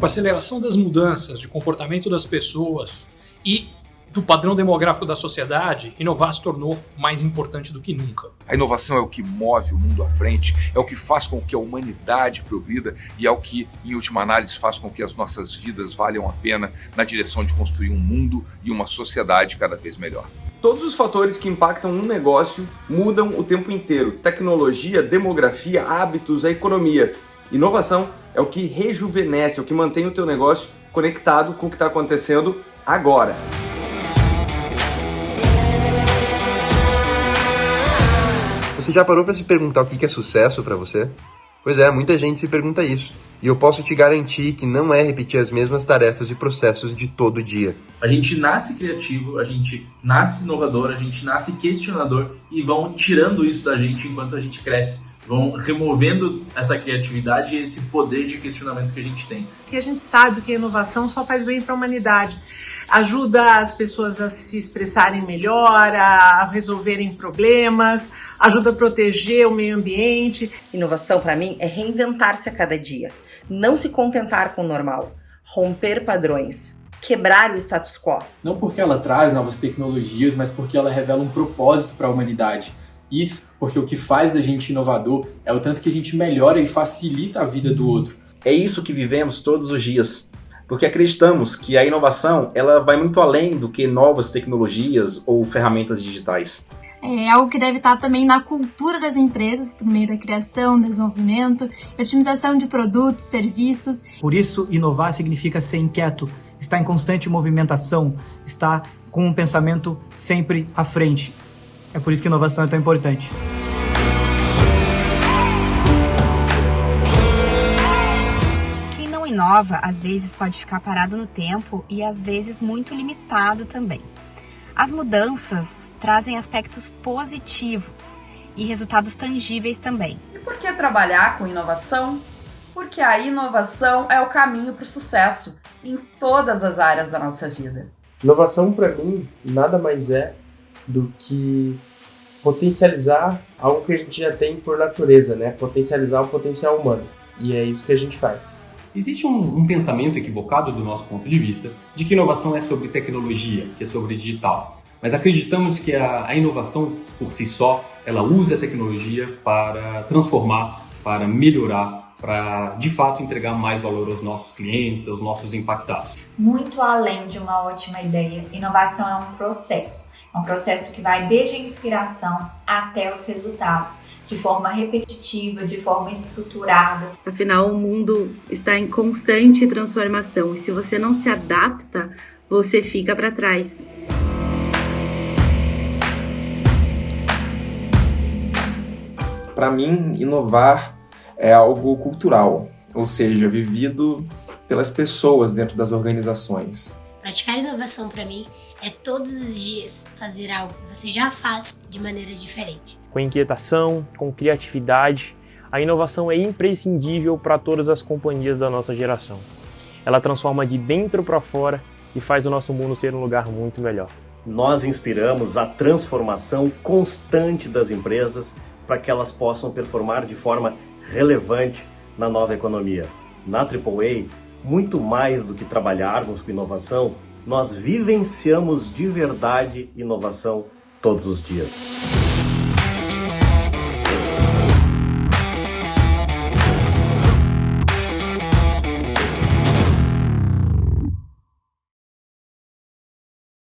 Com a aceleração das mudanças de comportamento das pessoas e do padrão demográfico da sociedade, inovar se tornou mais importante do que nunca. A inovação é o que move o mundo à frente, é o que faz com que a humanidade progrida e é o que, em última análise, faz com que as nossas vidas valham a pena na direção de construir um mundo e uma sociedade cada vez melhor. Todos os fatores que impactam um negócio mudam o tempo inteiro. Tecnologia, demografia, hábitos, a economia. Inovação é o que rejuvenesce, é o que mantém o teu negócio conectado com o que está acontecendo agora. Você já parou para se perguntar o que é sucesso para você? Pois é, muita gente se pergunta isso. E eu posso te garantir que não é repetir as mesmas tarefas e processos de todo dia. A gente nasce criativo, a gente nasce inovador, a gente nasce questionador e vão tirando isso da gente enquanto a gente cresce. Vão removendo essa criatividade e esse poder de questionamento que a gente tem. Que a gente sabe que a inovação só faz bem para a humanidade ajuda as pessoas a se expressarem melhor, a resolverem problemas, ajuda a proteger o meio ambiente. Inovação, para mim, é reinventar-se a cada dia, não se contentar com o normal, romper padrões, quebrar o status quo. Não porque ela traz novas tecnologias, mas porque ela revela um propósito para a humanidade. Isso porque o que faz da gente inovador é o tanto que a gente melhora e facilita a vida do outro. É isso que vivemos todos os dias porque acreditamos que a inovação ela vai muito além do que novas tecnologias ou ferramentas digitais. É algo que deve estar também na cultura das empresas, por meio da criação, desenvolvimento otimização de produtos, serviços. Por isso, inovar significa ser inquieto, estar em constante movimentação, estar com um pensamento sempre à frente. É por isso que inovação é tão importante. nova, às vezes pode ficar parado no tempo e às vezes muito limitado também. As mudanças trazem aspectos positivos e resultados tangíveis também. E por que trabalhar com inovação? Porque a inovação é o caminho para o sucesso em todas as áreas da nossa vida. Inovação, para mim, nada mais é do que potencializar algo que a gente já tem por natureza, né? Potencializar o potencial humano. E é isso que a gente faz. Existe um, um, pensamento equivocado do nosso ponto de vista de que inovação é sobre tecnologia, que é sobre digital. Mas acreditamos que a, a inovação por si só, ela usa a tecnologia para transformar, para melhorar, para de fato entregar mais valor aos nossos clientes, aos nossos impactados. Muito além de uma ótima ideia, inovação é um processo. É um processo que vai desde a inspiração até os resultados de forma repetitiva, de forma estruturada. Afinal, o mundo está em constante transformação e se você não se adapta, você fica para trás. Para mim, inovar é algo cultural, ou seja, vivido pelas pessoas dentro das organizações. Praticar inovação para mim é todos os dias fazer algo que você já faz de maneira diferente. Com inquietação, com criatividade, a inovação é imprescindível para todas as companhias da nossa geração. Ela transforma de dentro para fora e faz o nosso mundo ser um lugar muito melhor. Nós inspiramos a transformação constante das empresas para que elas possam performar de forma relevante na nova economia. Na AAA, muito mais do que trabalharmos com inovação, nós vivenciamos de verdade inovação todos os dias.